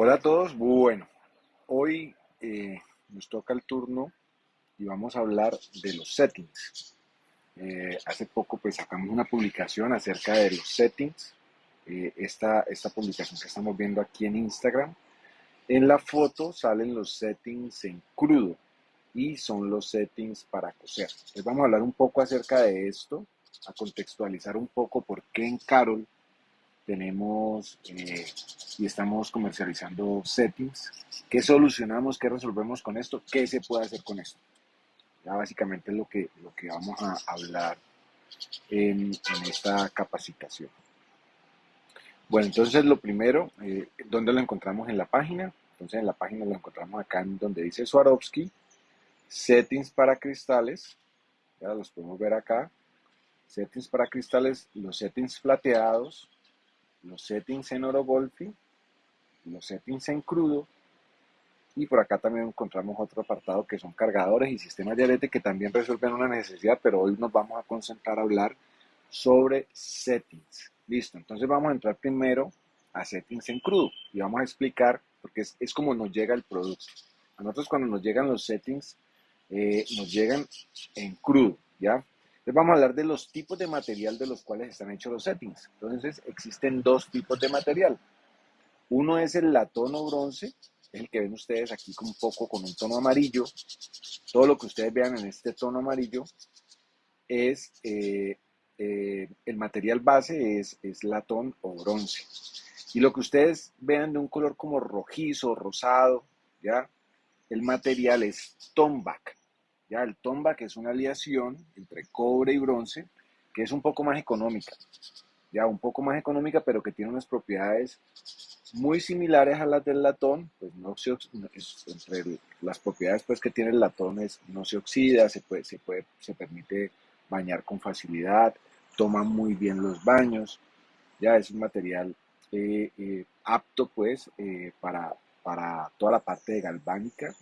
Hola a todos, bueno, hoy eh, nos toca el turno y vamos a hablar de los settings. Eh, hace poco pues sacamos una publicación acerca de los settings, eh, esta, esta publicación que estamos viendo aquí en Instagram. En la foto salen los settings en crudo y son los settings para coser. Entonces vamos a hablar un poco acerca de esto, a contextualizar un poco por qué en Carol tenemos eh, y estamos comercializando settings. ¿Qué solucionamos? ¿Qué resolvemos con esto? ¿Qué se puede hacer con esto? Ya básicamente es lo que, lo que vamos a hablar en, esta capacitación. Bueno, entonces lo primero, eh, ¿dónde lo encontramos en la página? Entonces en la página lo encontramos acá en donde dice Swarovski, settings para cristales, ya los podemos ver acá, settings para cristales, los settings plateados, los settings en oro golfi, los settings en crudo, y por acá también encontramos otro apartado que son cargadores y sistemas de arete que también resuelven una necesidad, pero hoy nos vamos a concentrar a hablar sobre settings. Listo, entonces vamos a entrar primero a settings en crudo y vamos a explicar, porque es, es como nos llega el producto. A nosotros cuando nos llegan los settings, eh, nos llegan en crudo, ¿ya? Vamos a hablar de los tipos de material de los cuales están hechos los settings. Entonces existen dos tipos de material. Uno es el latón o bronce, es el que ven ustedes aquí con un poco con un tono amarillo. Todo lo que ustedes vean en este tono amarillo es eh, eh, el material base es, es latón o bronce. Y lo que ustedes vean de un color como rojizo, rosado, ¿ya? El material es tombac. Ya el tomba, que es una aleación entre cobre y bronce, que es un poco más económica. Ya un poco más económica, pero que tiene unas propiedades muy similares a las del latón, pues no se entre las propiedades pues que tiene el latón es no se oxida, se puede, se puede, se permite bañar con facilidad, toma muy bien los baños, ya es un material eh, eh, apto pues eh, para, para toda la parte de galvánica,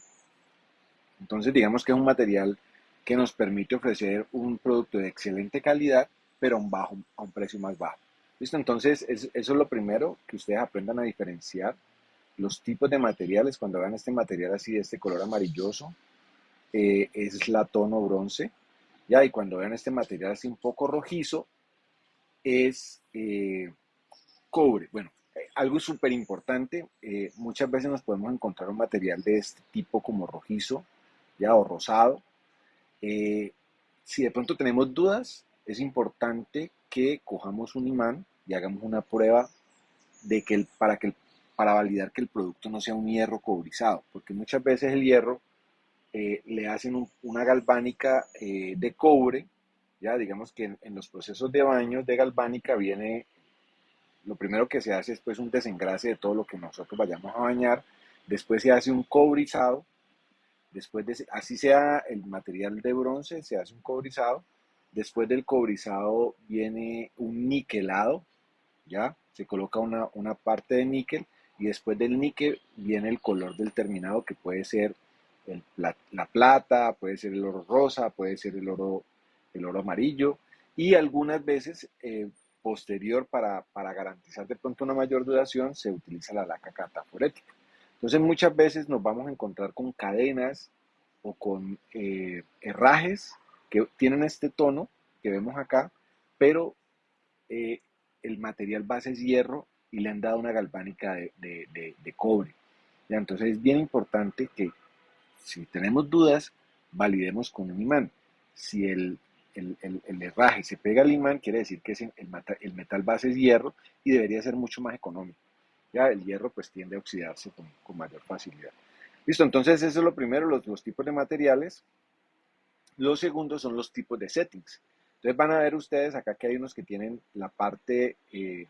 entonces, digamos que es un material que nos permite ofrecer un producto de excelente calidad, pero a un, bajo, a un precio más bajo. ¿Listo? Entonces, eso es lo primero, que ustedes aprendan a diferenciar los tipos de materiales. Cuando vean este material así, de este color amarilloso, eh, es latón o bronce. ¿ya? Y cuando vean este material así un poco rojizo, es eh, cobre. Bueno, eh, algo súper importante, muchas veces nos podemos encontrar un material de este tipo como rojizo, ya o rosado. Eh, si de pronto tenemos dudas, es importante que cojamos un imán y hagamos una prueba de que el, para, que para validar que el producto no sea un hierro cobrizado, porque muchas veces el hierro eh, le hacen una galvánica eh, de cobre, ya digamos que en, los procesos de baño de galvánica viene, lo primero que se hace es pues un desengrase de todo lo que nosotros vayamos a bañar, después se hace un cobrizado, Después de, así sea el material de bronce, se hace un cobrizado. Después del cobrizado viene un niquelado, ¿ya? Se coloca una, una parte de níquel y después del níquel viene el color del terminado que puede ser la, plata, puede ser el oro rosa, puede ser el oro, el oro amarillo y algunas veces eh, posterior para, para, garantizar de pronto una mayor duración se utiliza la laca cataforética. Entonces muchas veces nos vamos a encontrar con cadenas o con eh, herrajes que tienen este tono que vemos acá, pero eh, el material base es hierro y le han dado una galvánica de, cobre. Entonces es bien importante que si tenemos dudas, validemos con un imán. Si el, herraje se pega al imán, quiere decir que el, metal base es hierro y debería ser mucho más económico. El hierro pues tiende a oxidarse con, mayor facilidad. Listo, entonces eso es lo primero, los, tipos de materiales. Los segundos son los tipos de settings. Entonces van a ver ustedes acá que hay unos que tienen la parte eh,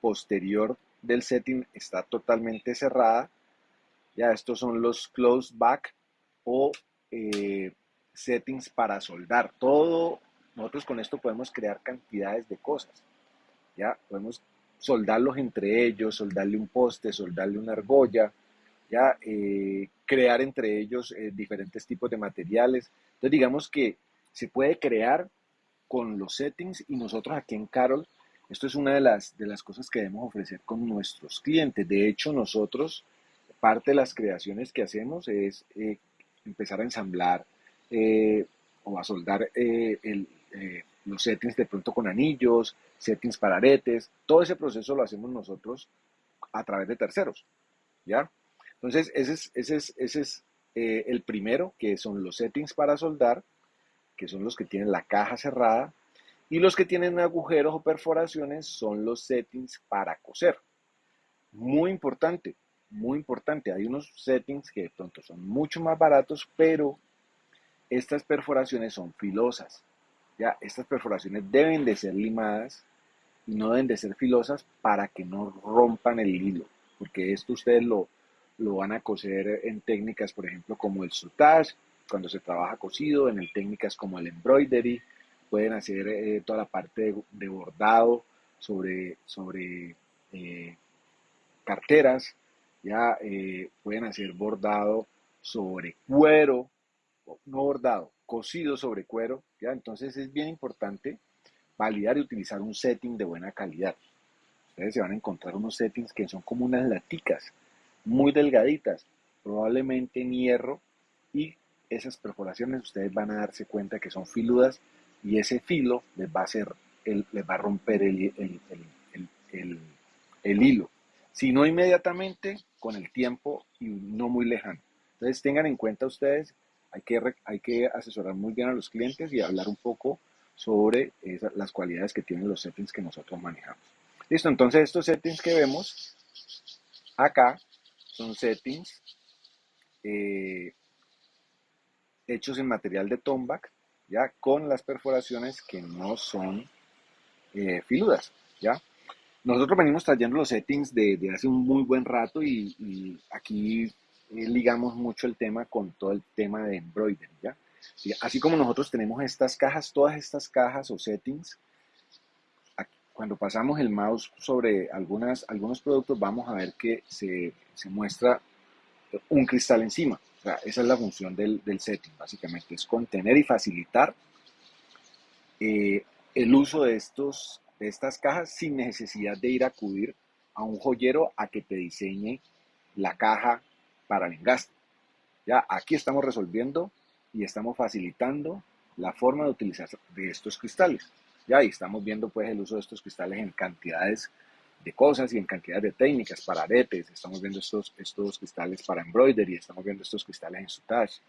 posterior del setting está totalmente cerrada. Ya estos son los close back o eh, settings para soldar. Todo, nosotros con esto podemos crear cantidades de cosas. Ya podemos soldarlos entre ellos, soldarle un poste, soldarle una argolla, ya eh, crear entre ellos eh, diferentes tipos de materiales. Entonces digamos que se puede crear con los settings y nosotros aquí en Carol Esto es una de las, de las cosas que debemos ofrecer con nuestros clientes. De hecho, nosotros, parte de las creaciones que hacemos es eh, empezar a ensamblar o a soldar eh, los settings de pronto con anillos, settings para aretes. Todo ese proceso lo hacemos nosotros a través de terceros. ¿Ya? Entonces, ese es, ese es, ese es el primero, que son los settings para soldar, que son los que tienen la caja cerrada y los que tienen agujeros o perforaciones son los settings para coser. Muy importante, muy importante. Hay unos settings que de pronto son mucho más baratos, pero estas perforaciones son filosas. Ya, estas perforaciones deben de ser limadas y no deben de ser filosas para que no rompan el hilo, porque esto ustedes lo, lo van a coser en técnicas, por ejemplo, como el sutage, cuando se trabaja cosido, en técnicas como el embroidery, pueden hacer eh, toda la parte de, bordado sobre, sobre eh, carteras, ya eh, pueden hacer bordado sobre cuero, no bordado, cosido sobre cuero, ya entonces es bien importante validar y utilizar un setting de buena calidad. Ustedes se van a encontrar unos settings que son como unas laticas, muy delgaditas, probablemente en hierro, y esas perforaciones ustedes van a darse cuenta que son filudas y ese filo les va a hacer, les va a romper el, el, hilo. Si no inmediatamente, con el tiempo y no muy lejano. Entonces tengan en cuenta ustedes, hay que, asesorar muy bien a los clientes y hablar un poco sobre las cualidades que tienen los settings que nosotros manejamos. Listo, entonces estos settings que vemos acá son settings eh, hechos en material de tombac ¿ya? Con las perforaciones que no son eh, filudas, ¿ya? Nosotros venimos trayendo los settings de, hace un muy buen rato y, aquí eh, ligamos mucho el tema con todo el tema de embroidery, ¿ya? así como nosotros tenemos estas cajas, todas estas cajas o settings, cuando pasamos el mouse sobre algunas, algunos productos, vamos a ver que se, se muestra un cristal encima esa es la función del, setting, básicamente, es contener y facilitar eh, el uso de, estos, de estas cajas sin necesidad de ir a acudir a un joyero a que te diseñe la caja para el engaste. Ya aquí estamos resolviendo y estamos facilitando la forma de utilizar de estos cristales. Ya ahí estamos viendo pues el uso de estos cristales en cantidades de cosas y en cantidad de técnicas para aretes. Estamos viendo estos, estos cristales para embroidery, estamos viendo estos cristales en sutage.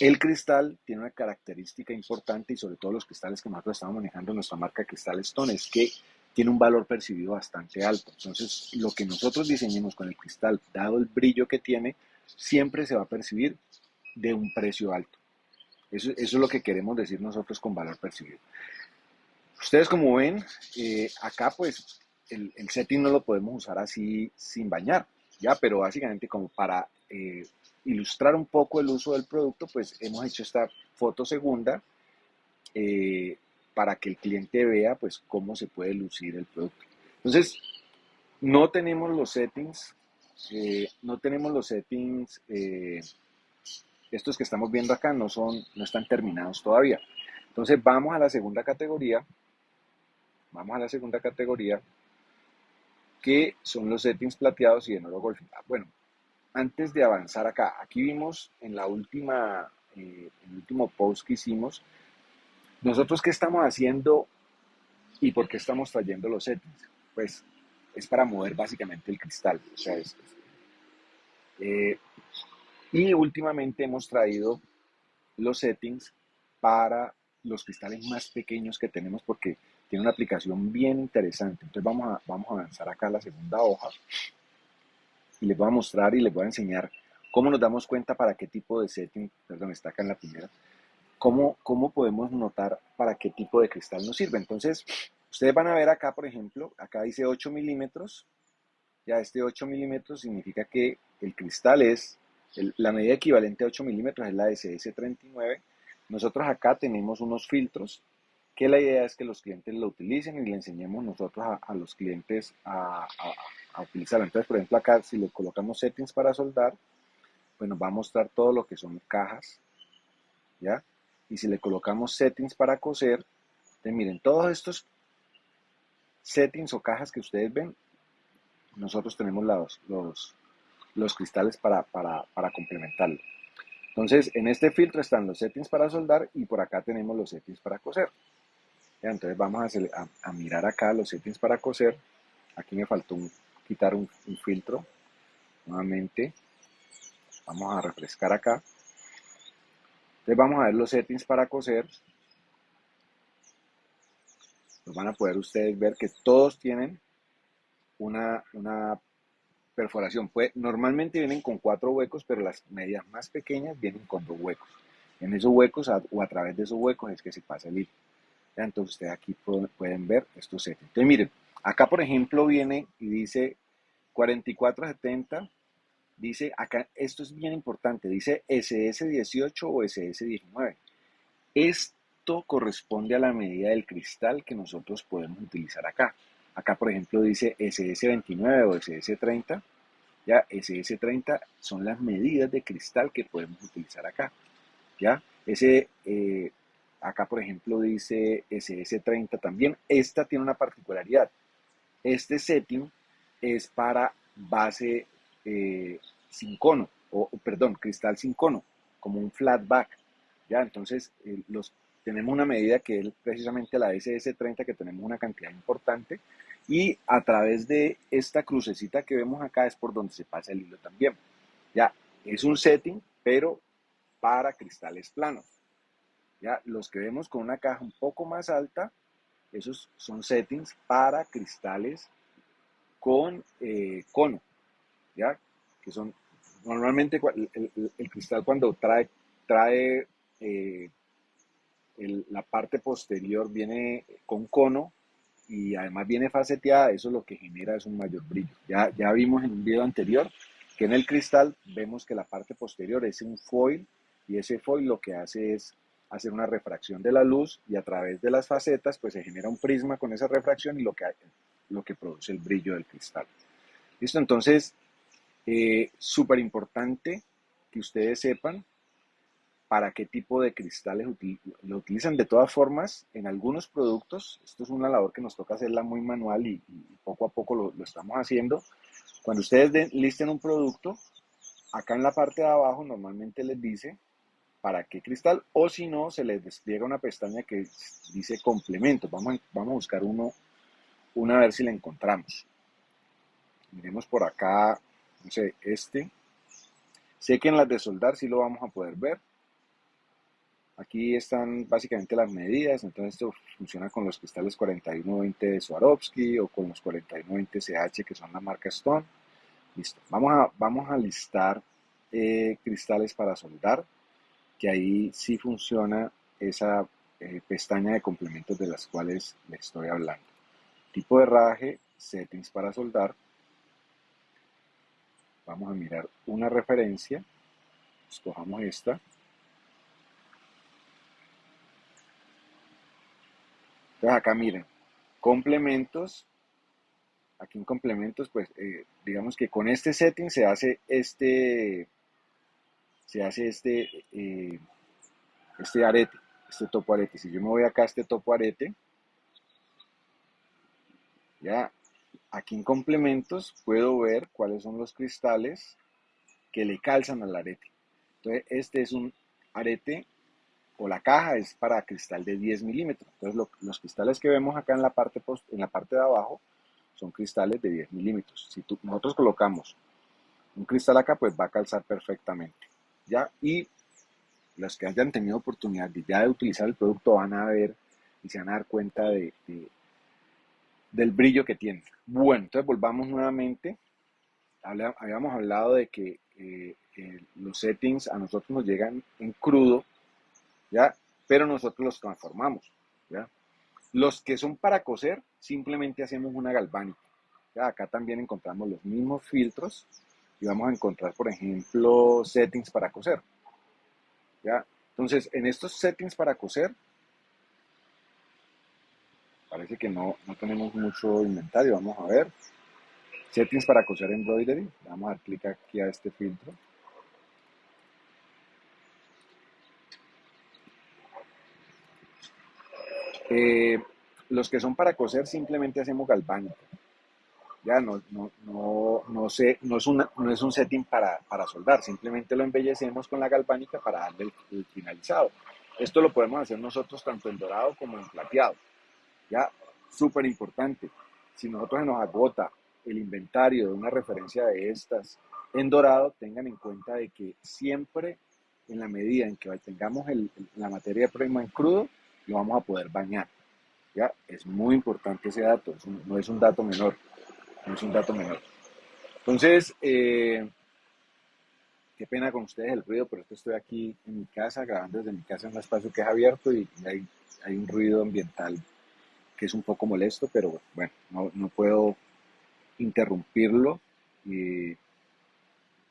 El cristal tiene una característica importante y sobre todo los cristales que nosotros estamos manejando en nuestra marca Cristal Stone es que tiene un valor percibido bastante alto. Entonces, lo que nosotros diseñemos con el cristal, dado el brillo que tiene, siempre se va a percibir de un precio alto. Eso, eso es lo que queremos decir nosotros con valor percibido. Ustedes como ven, eh, acá pues el, setting no lo podemos usar así sin bañar, ¿ya? Pero básicamente como para eh, ilustrar un poco el uso del producto, pues hemos hecho esta foto segunda eh, para que el cliente vea pues cómo se puede lucir el producto. Entonces, no tenemos los settings, eh, no tenemos los settings, estos que estamos viendo acá no, son, no están terminados todavía. Entonces vamos a la segunda categoría, vamos a la segunda categoría que son los settings plateados y de nuevo golfing. Ah, bueno, antes de avanzar acá, aquí vimos en la última, eh, último post que hicimos, nosotros qué estamos haciendo y por qué estamos trayendo los settings. Pues es para mover básicamente el cristal. O sea, eh, y últimamente hemos traído los settings para los cristales más pequeños que tenemos porque tiene una aplicación bien interesante. Entonces vamos a, vamos a avanzar acá a la segunda hoja y les voy a mostrar y les voy a enseñar cómo nos damos cuenta para qué tipo de setting, perdón, está acá en la primera, cómo, cómo podemos notar para qué tipo de cristal nos sirve. Entonces, ustedes van a ver acá, por ejemplo, acá dice 8 milímetros, ya este 8 milímetros significa que el cristal es, la medida equivalente a 8 milímetros es la de CS39. Nosotros acá tenemos unos filtros que la idea es que los clientes lo utilicen y le enseñemos nosotros a, los clientes a, a, utilizarlo. Entonces, por ejemplo, acá si le colocamos settings para soldar, pues nos va a mostrar todo lo que son cajas, ¿ya? Y si le colocamos settings para coser, miren, todos estos settings o cajas que ustedes ven, nosotros tenemos los, los, los cristales para, para, para complementarlo. Entonces, en este filtro están los settings para soldar y por acá tenemos los settings para coser. entonces vamos a, a, mirar acá los settings para coser. Aquí me faltó quitar un, filtro. Nuevamente, vamos a refrescar acá. Entonces vamos a ver los settings para coser. Los van a poder ustedes ver que todos tienen una, una perforación. Puede, normalmente vienen con cuatro huecos, pero las medidas más pequeñas vienen con dos huecos. En esos huecos o a través de esos huecos es que se pasa el hilo. Entonces ustedes aquí pueden, ver estos settings. Entonces miren, acá por ejemplo viene y dice 4470, dice acá, esto es bien importante, dice SS18 o SS19. Esto corresponde a la medida del cristal que nosotros podemos utilizar acá. Acá, por ejemplo, dice SS29 o SS30. Ya, SS30 son las medidas de cristal que podemos utilizar acá. Ya, ese, eh, acá, por ejemplo, dice SS30 también. Esta tiene una particularidad. Este setting es para base eh, sin cono, o perdón, cristal sin cono, como un flat back. Ya, entonces los, tenemos una medida que es precisamente la SS30, que tenemos una cantidad importante, y a través de esta crucecita que vemos acá es por donde se pasa el hilo también. Ya, es un setting, pero para cristales planos. Ya, los que vemos con una caja un poco más alta, esos son settings para cristales con eh, cono. Que son normalmente el, cristal cuando trae, trae eh, la parte posterior viene con cono, y además viene faceteada, eso lo que genera es un mayor brillo. Ya, ya vimos en un video anterior que en el cristal vemos que la parte posterior es un foil y ese foil lo que hace es hacer una refracción de la luz y a través de las facetas pues se genera un prisma con esa refracción y lo que, lo que produce el brillo del cristal. Listo, entonces, eh, súper importante que ustedes sepan para qué tipo de cristales lo utilizan. De todas formas, en algunos productos, esto es una labor que nos toca hacerla muy manual y, poco a poco lo, estamos haciendo. Cuando ustedes listen un producto, acá en la parte de abajo normalmente les dice para qué cristal o si no, se les despliega una pestaña que dice complementos. Vamos, vamos a buscar uno, una a ver si la encontramos. Miremos por acá, no sé, este. Sé que en las de soldar sí lo vamos a poder ver. Aquí están básicamente las medidas, entonces esto funciona con los cristales 4120 de Swarovski o con los 4120 CH que son la marca Stone. Listo, vamos a, vamos a listar eh, cristales para soldar, que ahí sí funciona esa eh, pestaña de complementos de las cuales les estoy hablando. Tipo de herraje, settings para soldar. Vamos a mirar una referencia, escojamos esta. Entonces acá miren, complementos, aquí en complementos, pues eh, digamos que con este setting se hace este, se hace este, eh, este arete, este topo arete. Si yo me voy acá a este topo arete, ya aquí en complementos puedo ver cuáles son los cristales que le calzan al arete. Entonces este es un arete o la caja es para cristal de 10 milímetros. Entonces los cristales que vemos acá en la, parte en la parte de abajo son cristales de 10 milímetros. Si nosotros colocamos un cristal acá, pues va a calzar perfectamente. ¿ya? Y los que hayan tenido oportunidad de ya de utilizar el producto van a ver y se van a dar cuenta de, del brillo que tiene. Bueno, entonces volvamos nuevamente. Habíamos hablado de que eh, eh, los settings a nosotros nos llegan en crudo ¿ya? Pero nosotros los transformamos, ¿ya? Los que son para coser, simplemente hacemos una galvánica. ¿ya? Acá también encontramos los mismos filtros y vamos a encontrar, por ejemplo, settings para coser. ¿ya? Entonces, en estos settings para coser, parece que no, no tenemos mucho inventario. Vamos a ver. Settings para coser embroidery. Vamos a dar clic aquí a este filtro. Eh, los que son para coser simplemente hacemos galvánico. Ya no, no, no, no, sé, no, es, una, no es un setting para, para soldar, simplemente lo embellecemos con la galvánica para darle el, finalizado. Esto lo podemos hacer nosotros tanto en dorado como en plateado. Ya, súper importante. Si nosotros nos agota el inventario de una referencia de estas en dorado, tengan en cuenta de que siempre en la medida en que tengamos la materia prima en crudo, lo vamos a poder bañar. ¿ya? Es muy importante ese dato, no es un dato menor no es un dato menor. Entonces, eh, qué pena con ustedes el ruido, pero estoy aquí en mi casa, grabando desde mi casa en un espacio que es abierto y, hay, hay, un ruido ambiental que es un poco molesto, pero bueno, no, puedo interrumpirlo y,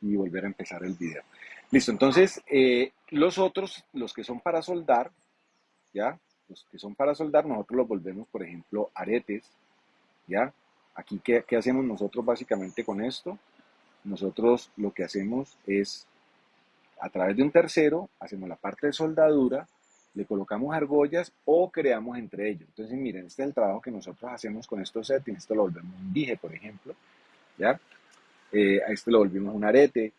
y, volver a empezar el video. Listo, entonces, eh, los otros, los que son para soldar, ¿ya? Los que son para soldar, nosotros los volvemos, por ejemplo, aretes, ¿ya? Aquí, ¿qué, hacemos nosotros básicamente con esto? Nosotros lo que hacemos es, a través de un tercero, hacemos la parte de soldadura, le colocamos argollas o creamos entre ellos. Entonces, miren, este es el trabajo que nosotros hacemos con estos settings. Esto lo volvemos un dije, por ejemplo, ¿ya? Eh, a este lo volvimos un arete.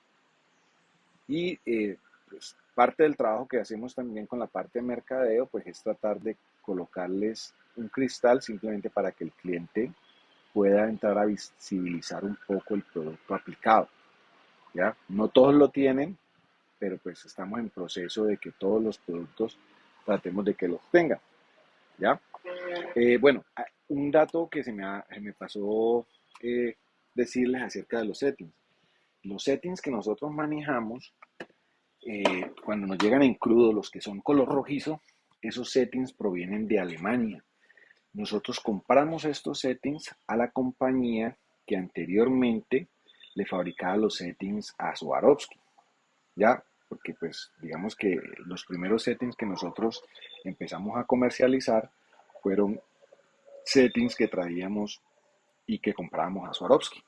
Y eh, pues, parte del trabajo que hacemos también con la parte de mercadeo, pues es tratar de colocarles un cristal simplemente para que el cliente pueda entrar a visibilizar un poco el producto aplicado. ¿ya? No todos lo tienen, pero pues estamos en proceso de que todos los productos tratemos de que los tengan. ¿ya? Eh, bueno, un dato que se me, me pasó eh, decirles acerca de los settings. Los settings que nosotros manejamos, eh, cuando nos llegan en crudo, los que son color rojizo, esos settings provienen de Alemania. Nosotros compramos estos settings a la compañía que anteriormente le fabricaba los settings a Swarovski. ¿Ya? Porque pues digamos que los primeros settings que nosotros empezamos a comercializar fueron settings que traíamos y que comprábamos a Swarovski.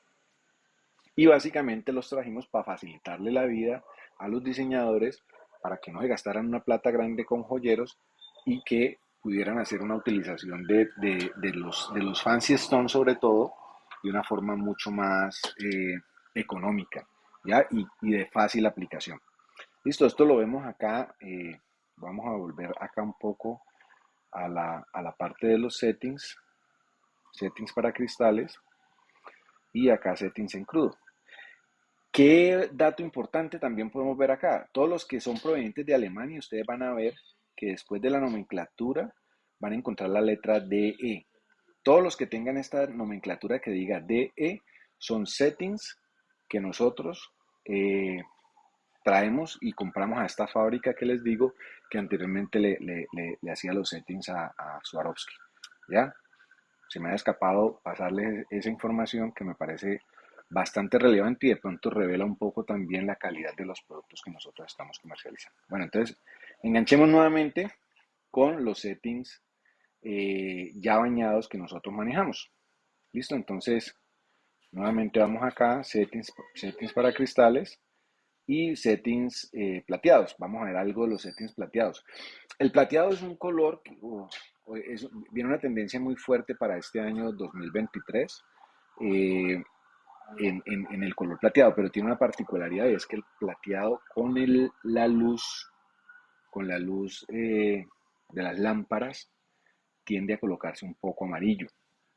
Y básicamente los trajimos para facilitarle la vida a los diseñadores para que no se gastaran una plata grande con joyeros y que pudieran hacer una utilización de, los, de los fancy stones sobre todo de una forma mucho más eh, económica ¿ya? Y, de fácil aplicación. Listo, esto lo vemos acá. Eh, vamos a volver acá un poco a la, a la parte de los settings. Settings para cristales. Y acá settings en crudo. ¿Qué dato importante también podemos ver acá? Todos los que son provenientes de Alemania, ustedes van a ver que después de la nomenclatura van a encontrar la letra DE. Todos los que tengan esta nomenclatura que diga DE son settings que nosotros eh, traemos y compramos a esta fábrica que les digo que anteriormente le, hacía los settings a, a Swarovski. ¿Ya? Se me ha escapado pasarles esa información que me parece bastante relevante y de pronto revela un poco también la calidad de los productos que nosotros estamos comercializando. Bueno, entonces Enganchemos nuevamente con los settings eh, ya bañados que nosotros manejamos. Listo, entonces nuevamente vamos acá, settings, settings para cristales y settings eh, plateados. Vamos a ver algo de los settings plateados. El plateado es un color que viene una tendencia muy fuerte para este año 2023 eh, en, el color plateado, pero tiene una particularidad y es que el plateado con la luz con la luz eh, de las lámparas tiende a colocarse un poco amarillo.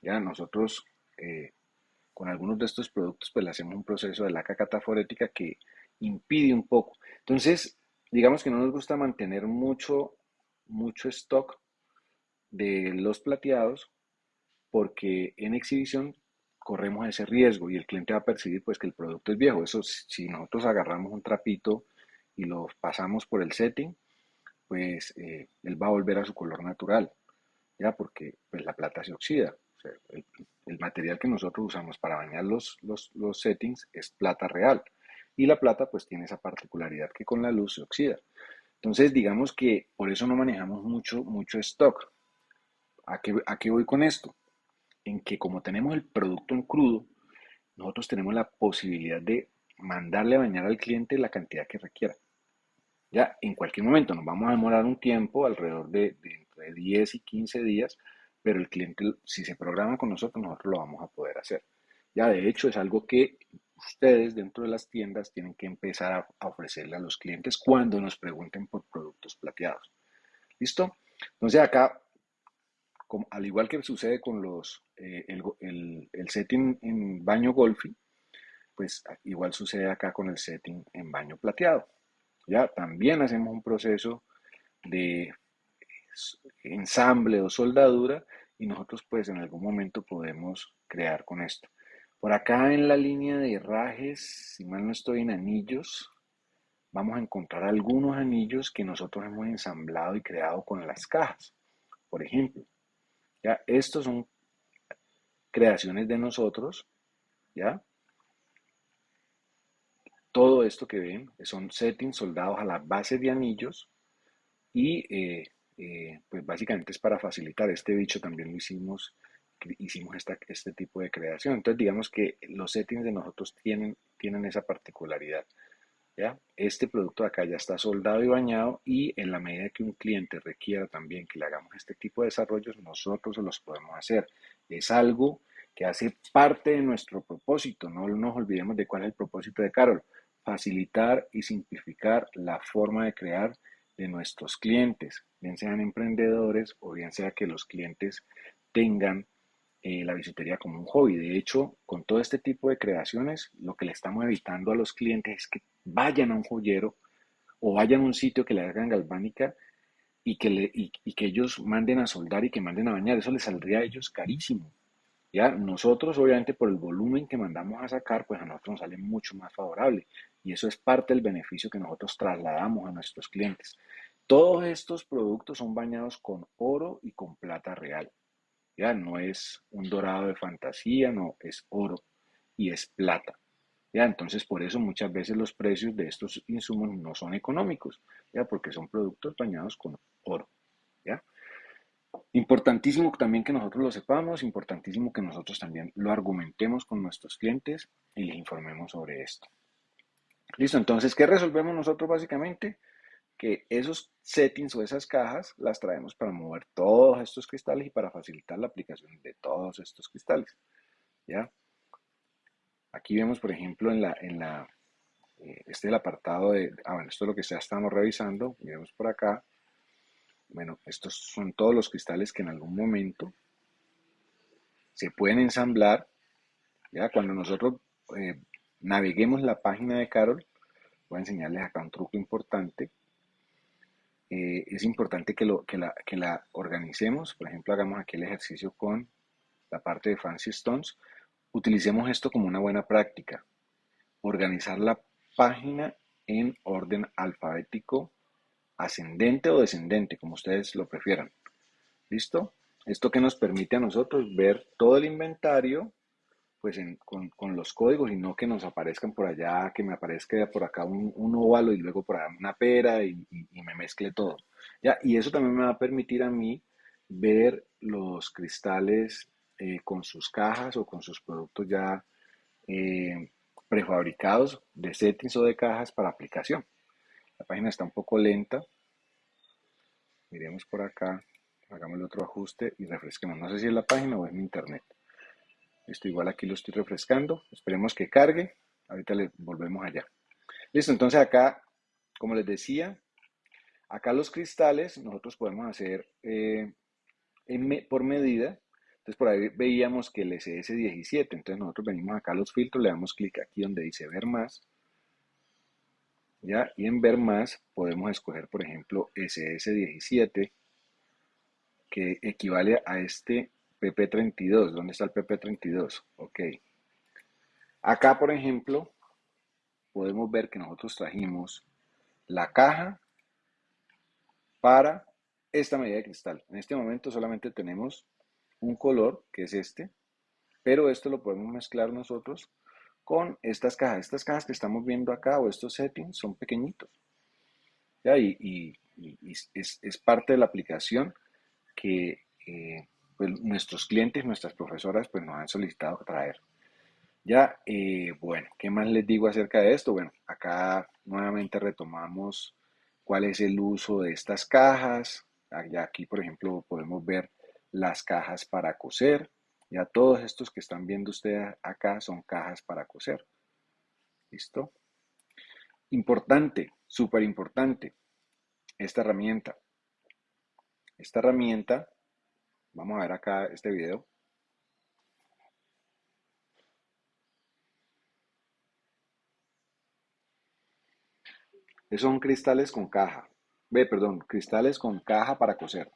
Ya nosotros eh, con algunos de estos productos pues le hacemos un proceso de laca cataforética que impide un poco. Entonces, digamos que no nos gusta mantener mucho, mucho stock de los plateados porque en exhibición corremos ese riesgo y el cliente va a percibir pues que el producto es viejo. Eso si nosotros agarramos un trapito y lo pasamos por el setting, pues eh, él va a volver a su color natural, ¿ya? Porque pues, la plata se oxida. el, material que nosotros usamos para bañar los, los, settings es plata real. Y la plata pues tiene esa particularidad que con la luz se oxida. Entonces digamos que por eso no manejamos mucho, mucho stock. ¿A qué, ¿A qué voy con esto? En que como tenemos el producto en crudo, nosotros tenemos la posibilidad de mandarle a bañar al cliente la cantidad que requiera. Ya en cualquier momento nos vamos a demorar un tiempo, alrededor de, entre 10 y 15 días, pero el cliente, si se programa con nosotros, nosotros lo vamos a poder hacer. Ya de hecho es algo que ustedes dentro de las tiendas tienen que empezar a, ofrecerle a los clientes cuando nos pregunten por productos plateados. ¿Listo? Entonces acá, al igual que sucede con los, eh, el, el, setting en baño golfi, pues igual sucede acá con el setting en baño plateado. Ya también hacemos un proceso de ensamble o soldadura y nosotros pues en algún momento podemos crear con esto. Por acá en la línea de herrajes, si mal no estoy en anillos, vamos a encontrar algunos anillos que nosotros hemos ensamblado y creado con las cajas. Por ejemplo, ya estos son creaciones de nosotros, ¿ya? Todo esto que ven son settings soldados a la base de anillos y eh, eh, pues básicamente es para facilitar. Este bicho también lo hicimos, hicimos esta, este tipo de creación. Entonces digamos que los settings de nosotros tienen, tienen esa particularidad. ¿ya? Este producto de acá ya está soldado y bañado y en la medida que un cliente requiera también que le hagamos este tipo de desarrollos, nosotros los podemos hacer. Es algo que hace parte de nuestro propósito. No nos olvidemos de cuál es el propósito de Carol. Facilitar y simplificar la forma de crear de nuestros clientes, bien sean emprendedores o bien sea que los clientes tengan eh, la bisutería como un hobby. De hecho, con todo este tipo de creaciones, lo que le estamos evitando a los clientes es que vayan a un joyero o vayan a un sitio que le hagan galvánica y que, y, que ellos manden a soldar y que manden a bañar. Eso les saldría a ellos carísimo. Ya, nosotros obviamente por el volumen que mandamos a sacar, pues a nosotros nos sale mucho más favorable. Y eso es parte del beneficio que nosotros trasladamos a nuestros clientes. Todos estos productos son bañados con oro y con plata real. Ya no es un dorado de fantasía, no, es oro y es plata. Ya, entonces por eso muchas veces los precios de estos insumos no son económicos, ya, porque son productos bañados con oro. ¿ya? Importantísimo también que nosotros lo sepamos, importantísimo que nosotros también lo argumentemos con nuestros clientes y les informemos sobre esto. Listo, entonces, ¿qué resolvemos nosotros básicamente? Que esos settings o esas cajas las traemos para mover todos estos cristales y para facilitar la aplicación de todos estos cristales. ¿Ya? Aquí vemos, por ejemplo, en la, en la, eh, este es el apartado de, ah, bueno, esto es lo que ya estamos revisando, miremos por acá. Bueno, estos son todos los cristales que en algún momento se pueden ensamblar. ¿ya? Cuando nosotros eh, naveguemos la página de Carol, voy a enseñarles acá un truco importante. Eh, es importante que, lo, que, la, que la organicemos. Por ejemplo, hagamos aquí el ejercicio con la parte de Fancy Stones. Utilicemos esto como una buena práctica. Organizar la página en orden alfabético ascendente o descendente, como ustedes lo prefieran. ¿Listo? Esto que nos permite a nosotros ver todo el inventario pues con, los códigos y no que nos aparezcan por allá, que me aparezca por acá un, un óvalo y luego por allá una pera y, me mezcle todo. ¿ya? Y eso también me va a permitir a mí ver los cristales eh, con sus cajas o con sus productos ya eh, prefabricados de settings o de cajas para aplicación. La página está un poco lenta. Miremos por acá, hagamos el otro ajuste y refresquemos. No sé si es la página o es mi internet. Esto igual aquí lo estoy refrescando. Esperemos que cargue. Ahorita le volvemos allá. Listo, entonces acá, como les decía, acá los cristales nosotros podemos hacer eh, por medida. Entonces por ahí veíamos que el SS17. Entonces nosotros venimos acá a los filtros, le damos clic aquí donde dice ver más. ¿Ya? Y en ver más podemos escoger, por ejemplo, SS17, que equivale a este PP32. ¿Dónde está el PP32? Ok. Acá, por ejemplo, podemos ver que nosotros trajimos la caja para esta medida de cristal. En este momento solamente tenemos un color, que es este, pero esto lo podemos mezclar nosotros con estas cajas. Estas cajas que estamos viendo acá o estos settings son pequeñitos. ¿ya? Y, es, parte de la aplicación que eh, pues, nuestros clientes, nuestras profesoras, pues nos han solicitado traer. Ya, eh, bueno, ¿qué más les digo acerca de esto? Bueno, acá nuevamente retomamos cuál es el uso de estas cajas. Aquí, por ejemplo, podemos ver las cajas para coser. Ya todos estos que están viendo ustedes acá son cajas para coser. ¿Listo? Importante, súper importante, esta herramienta. Esta herramienta, vamos a ver acá este video. Son cristales con caja. Ve, perdón, cristales con caja para coser.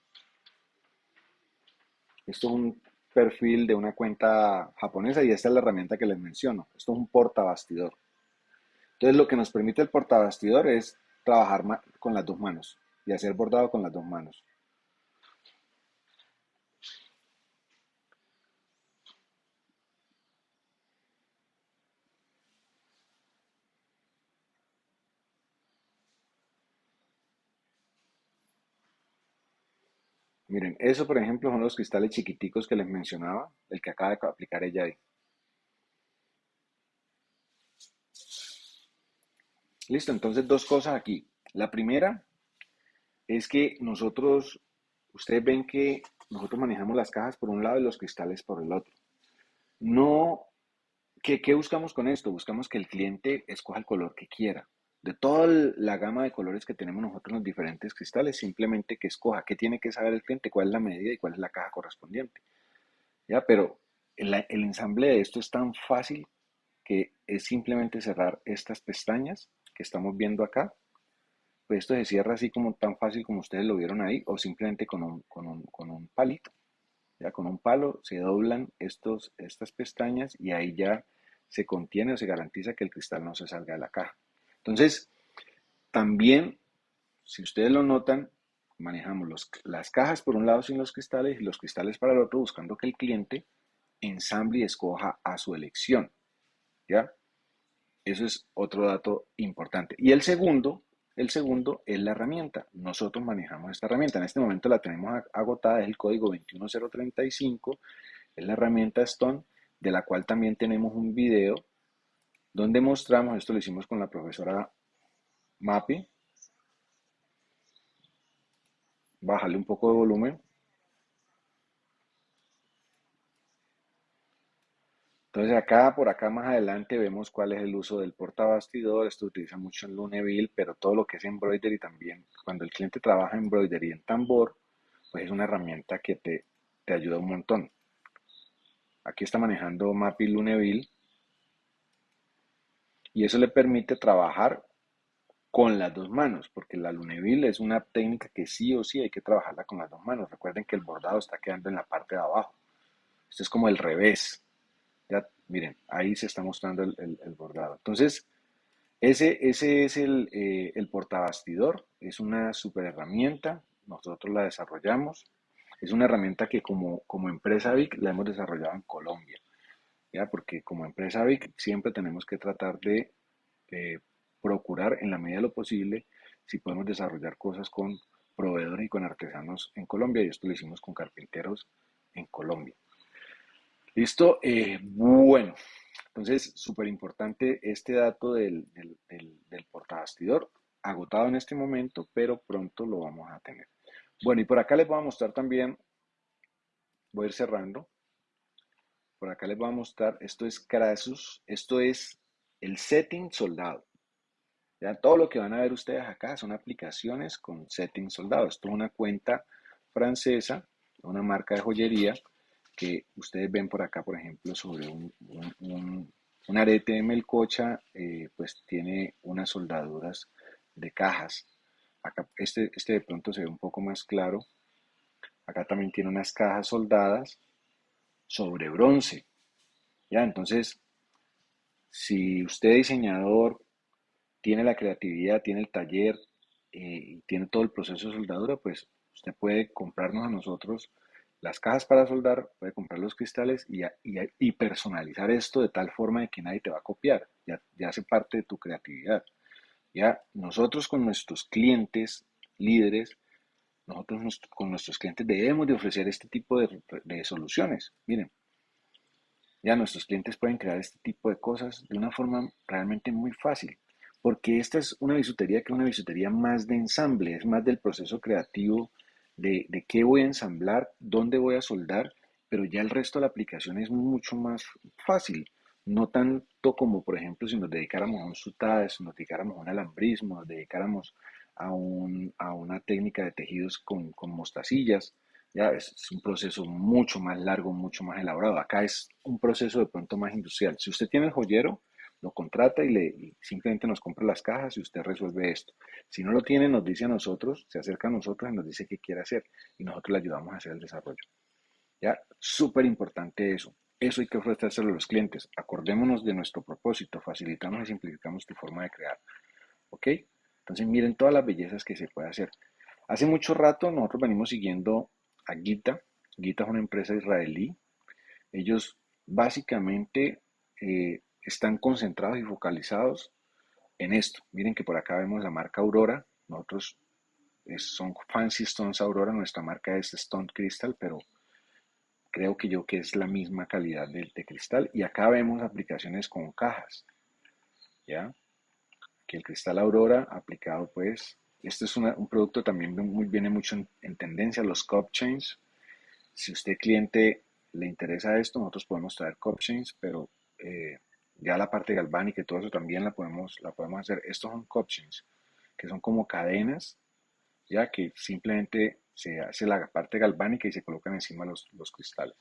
Esto es un perfil de una cuenta japonesa y esta es la herramienta que les menciono. Esto es un portabastidor. Entonces lo que nos permite el portabastidor es trabajar con las dos manos y hacer bordado con las dos manos. Miren, eso por ejemplo son los cristales chiquiticos que les mencionaba, el que acaba de aplicar ella ahí. Listo, entonces dos cosas aquí. La primera es que nosotros, ustedes ven que nosotros manejamos las cajas por un lado y los cristales por el otro. No, ¿qué, qué buscamos con esto? Buscamos que el cliente escoja el color que quiera. De toda la gama de colores que tenemos nosotros en los diferentes cristales, simplemente que escoja qué tiene que saber el cliente, cuál es la medida y cuál es la caja correspondiente. ¿Ya? Pero el, el ensamble de esto es tan fácil que es simplemente cerrar estas pestañas que estamos viendo acá, pues esto se cierra así como tan fácil como ustedes lo vieron ahí, o simplemente con un, con un, con un palito. Ya con un palo se doblan estos, estas pestañas y ahí ya se contiene o se garantiza que el cristal no se salga de la caja. Entonces, también, si ustedes lo notan, manejamos las cajas por un lado sin los cristales y los cristales para el otro, buscando que el cliente ensamble y escoja a su elección. ¿Ya? Eso es otro dato importante. Y el segundo, el segundo es la herramienta. Nosotros manejamos esta herramienta. En este momento la tenemos agotada, es el código 21035, es la herramienta Stone, de la cual también tenemos un video donde mostramos, esto lo hicimos con la profesora Mapi. Bájale un poco de volumen. Entonces acá, por acá más adelante vemos cuál es el uso del portabastidor. Esto utiliza mucho en Luneville, pero todo lo que es embroidery también. Cuando el cliente trabaja en embroidery en tambor, pues es una herramienta que te, te ayuda un montón. Aquí está manejando Mappy Luneville. Y eso le permite trabajar con las dos manos, porque la Luneville es una técnica que sí o sí hay que trabajarla con las dos manos. Recuerden que el bordado está quedando en la parte de abajo. Esto es como el revés. Ya, miren, ahí se está mostrando el, bordado. Entonces, ese, ese es el, eh, el portabastidor, es una super herramienta, nosotros la desarrollamos, es una herramienta que como, como empresa VIC la hemos desarrollado en Colombia, porque como empresa VIC siempre tenemos que tratar de procurar en la medida de lo posible si podemos desarrollar cosas con proveedores y con artesanos en Colombia, y esto lo hicimos con carpinteros en Colombia. Listo, eh, bueno, entonces súper importante este dato del, del, del, portabastidor, agotado en este momento, pero pronto lo vamos a tener. Bueno, y por acá les voy a mostrar también, voy a ir cerrando, por acá les voy a mostrar, esto es Crasus, esto es el setting soldado. Todo lo que van a ver ustedes acá son aplicaciones con setting soldado. Esto es una cuenta francesa, una marca de joyería que ustedes ven por acá, por ejemplo, sobre un, arete de melcocha, eh, pues tiene unas soldaduras de cajas. Este, este de pronto se ve un poco más claro. Acá también tiene unas cajas soldadas sobre bronce. Ya, entonces, si usted diseñador tiene la creatividad, tiene el taller eh, y tiene todo el proceso de soldadura, pues usted puede comprarnos a nosotros las cajas para soldar, puede comprar los cristales y, y, personalizar esto de tal forma de que nadie te va a copiar, ya, ya hace parte de tu creatividad. Ya nosotros con nuestros clientes líderes, nosotros con nuestros clientes debemos de ofrecer este tipo de, de soluciones. Miren, ya nuestros clientes pueden crear este tipo de cosas de una forma realmente muy fácil, porque esta es una bisutería que es una bisutería más de ensamble, es más del proceso creativo de, de qué voy a ensamblar, dónde voy a soldar, pero ya el resto de la aplicación es mucho más fácil. No tanto como, por ejemplo, si nos dedicáramos a un sutage, si nos dedicáramos a un alambrismo, nos dedicáramos a, un, a una técnica de tejidos con, con mostacillas. Ya es, un proceso mucho más largo, mucho más elaborado. Acá es un proceso de pronto más industrial. Si usted tiene el joyero, lo contrata y, le, simplemente nos compra las cajas y usted resuelve esto. Si no lo tiene, nos dice a nosotros, se acerca a nosotros y nos dice qué quiere hacer y nosotros le ayudamos a hacer el desarrollo. ¿Ya? Súper importante eso. Eso hay que ofrecérselo a los clientes. Acordémonos de nuestro propósito, facilitamos y simplificamos tu forma de crear. ¿Ok? Entonces miren todas las bellezas que se puede hacer. Hace mucho rato nosotros venimos siguiendo a Gita. Gita es una empresa israelí. Ellos básicamente eh, están concentrados y focalizados en esto. Miren que por acá vemos la marca Aurora. Nosotros son Fancy Stones Aurora, nuestra marca es Stone Crystal, pero creo que yo que es la misma calidad de, de cristal. Y acá vemos aplicaciones con cajas, ¿ya? Que el cristal Aurora aplicado pues, este es una, un producto también muy, viene mucho en, en, tendencia, los cup chains. Si usted cliente le interesa esto, nosotros podemos traer cup chains, pero eh, ya la parte galvánica y todo eso también la podemos, la podemos hacer. Estos son cup chains, que son como cadenas, ya que simplemente se hace la parte galvánica y se colocan encima los, los cristales.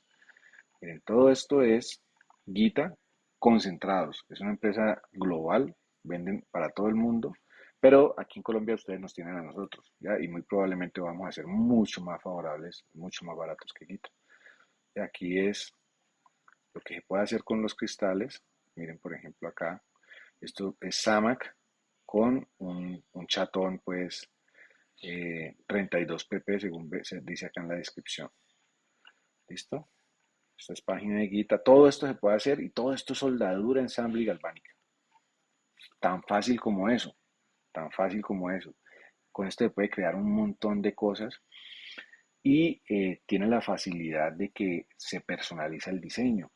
Miren, todo esto es Guita concentrados. Es una empresa global, venden para todo el mundo, pero aquí en Colombia ustedes nos tienen a nosotros, ¿ya? Y muy probablemente vamos a ser mucho más favorables, mucho más baratos que Guita. Y aquí es lo que se puede hacer con los cristales. Miren, por ejemplo, acá, esto es Samac con un, un chatón, pues, eh, 32 pp según se dice acá en la descripción. ¿Listo? Esta es página de guita. Todo esto se puede hacer y todo esto es soldadura, ensamble y galvánica. Tan fácil como eso. Tan fácil como eso. Con esto se puede crear un montón de cosas y eh, tiene la facilidad de que se personaliza el diseño.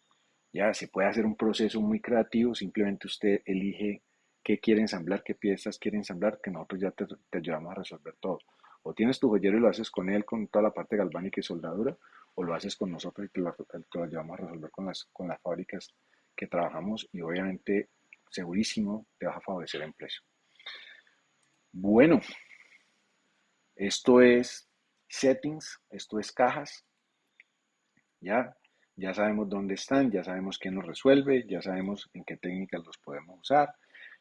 Ya se puede hacer un proceso muy creativo, simplemente usted elige qué quiere ensamblar, qué piezas quiere ensamblar, que nosotros ya te, ayudamos a resolver todo. O tienes tu joyero y lo haces con él, con toda la parte galvánica y soldadura, o lo haces con nosotros y te lo, te lo ayudamos a resolver con las, con las fábricas que trabajamos y obviamente segurísimo te vas a favorecer en precio. Bueno, esto es settings, esto es cajas, ya, ya sabemos dónde están, ya sabemos qué nos resuelve, ya sabemos en qué técnicas los podemos usar,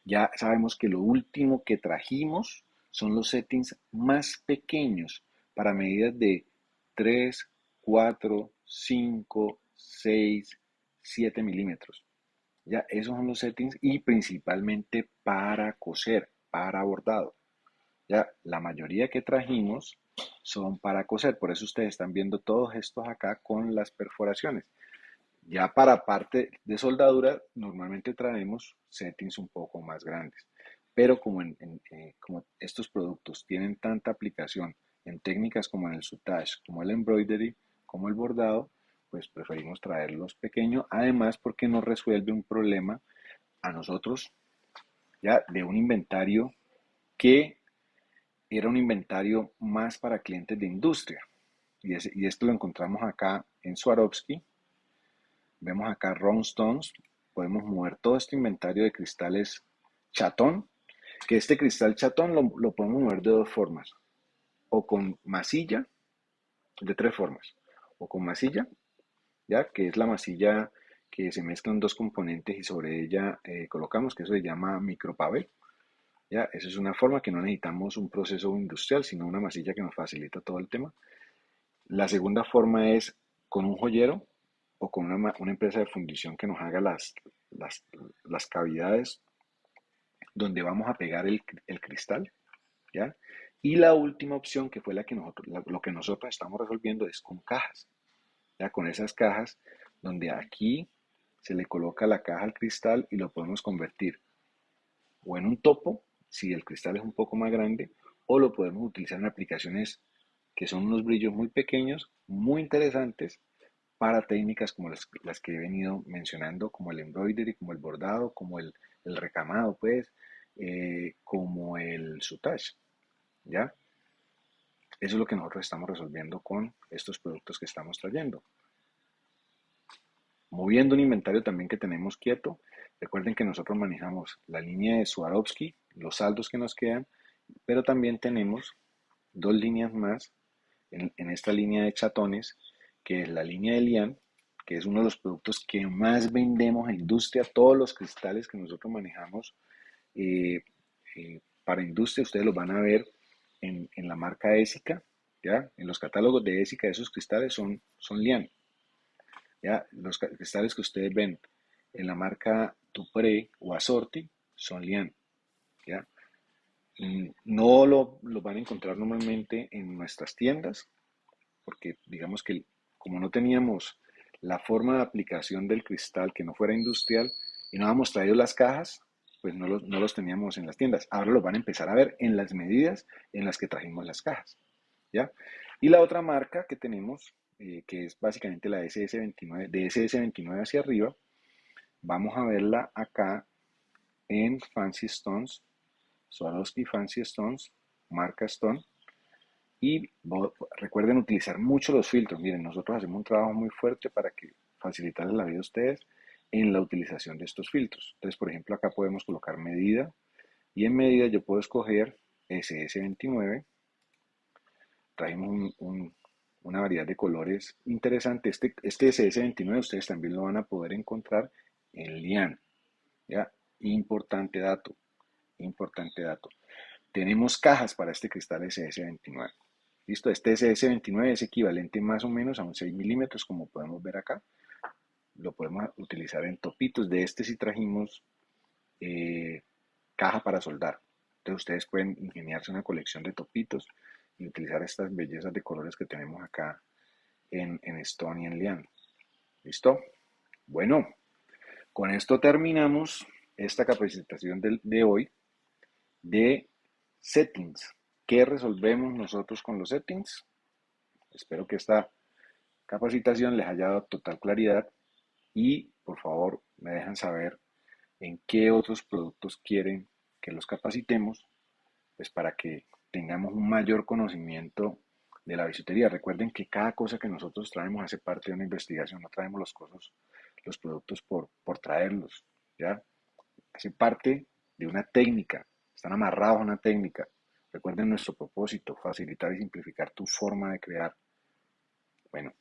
ya sabemos que lo último que trajimos son los settings más pequeños para medidas de 3, 4, 5, 6, 7 milímetros. Ya, esos son los settings y principalmente para coser, para bordado. Ya, la mayoría que trajimos son para coser, por eso ustedes están viendo todos estos acá con las perforaciones. Ya para parte de soldadura, normalmente traemos settings un poco más grandes. Pero como, en, eh, como estos productos tienen tanta aplicación en técnicas como en el sutage, como el embroidery, como el bordado, pues preferimos traerlos pequeños. Además, porque nos resuelve un problema a nosotros ya de un inventario que era un inventario más para clientes de industria. Y, ese, y esto lo encontramos acá en Swarovski, Vemos acá round stones. Podemos mover todo este inventario de cristales chatón. Que este cristal chatón lo, lo podemos mover de dos formas. O con masilla, de tres formas. O con masilla, ya que es la masilla que se mezclan dos componentes y sobre ella eh, colocamos, que eso se llama micropavel. Ya, esa es una forma que no necesitamos un proceso industrial, sino una masilla que nos facilita todo el tema. La segunda forma es con un joyero, o con una, empresa de fundición que nos haga las, las, cavidades donde vamos a pegar el, cristal, ¿ya? Y la última opción, que fue la que nosotros, lo que nosotros estamos resolviendo, es con cajas, ¿ya? Con esas cajas donde aquí se le coloca la caja al cristal y lo podemos convertir o en un topo, si el cristal es un poco más grande, o lo podemos utilizar en aplicaciones que son unos brillos muy pequeños, muy interesantes, para técnicas como las, las, que he venido mencionando, como el embroidery, como el bordado, como el, recamado, pues, eh, como el sutage, ¿ya? Eso es lo que nosotros estamos resolviendo con estos productos que estamos trayendo. Moviendo un inventario también que tenemos quieto. Recuerden que nosotros manejamos la línea de Swarovski, los saldos que nos quedan, pero también tenemos dos líneas más en, esta línea de chatones, que es la línea de Lian, que es uno de los productos que más vendemos a industria, todos los cristales que nosotros manejamos eh, eh, para industria, ustedes los van a ver en, la marca ESICA, ¿ya? En los catálogos de ESICA esos cristales son, son Lian, ¿ya? Los cristales que ustedes ven en la marca Dupré o Assorti son Lian, ¿ya? Mm, no lo, lo, van a encontrar normalmente en nuestras tiendas, porque digamos que como no teníamos la forma de aplicación del cristal que no fuera industrial y no habíamos traído las cajas, pues no los, no los teníamos en las tiendas. Ahora los van a empezar a ver en las medidas en las que trajimos las cajas. ¿ya? Y la otra marca que tenemos, eh, que es básicamente la SS29, de SS29 hacia arriba, vamos a verla acá en Fancy Stones Swarovski Fancy Stones, marca Stone. Y recuerden utilizar mucho los filtros. Miren, nosotros hacemos un trabajo muy fuerte para que facilitarles la vida a ustedes en la utilización de estos filtros. Entonces, por ejemplo, acá podemos colocar medida y en medida yo puedo escoger SS29. Traemos una variedad de colores interesante. Este, este SS29 ustedes también lo van a poder encontrar en Lian. ¿ya? Importante dato importante dato. Tenemos cajas para este cristal SS29. Listo, este SS29 es equivalente más o menos a un 6 milímetros, como podemos ver acá. Lo podemos utilizar en topitos. De este sí trajimos eh, caja para soldar. Entonces ustedes pueden ingeniarse una colección de topitos y utilizar estas bellezas de colores que tenemos acá en, en Stone y en Lian. ¿Listo? Bueno, con esto terminamos esta capacitación de, de hoy de settings. ¿Qué resolvemos nosotros con los settings? Espero que esta capacitación les haya dado total claridad y por favor me dejan saber en qué otros productos quieren que los capacitemos, pues para que tengamos un mayor conocimiento de la bisutería. Recuerden que cada cosa que nosotros traemos hace parte de una investigación, no traemos los, cosas, los productos por, por traerlos, ¿ya? Hace parte de una técnica, están amarrados a una técnica. Recuerden nuestro propósito, facilitar y simplificar tu forma de crear. Bueno,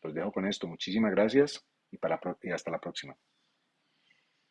los dejo con esto. Muchísimas gracias y, y hasta la próxima.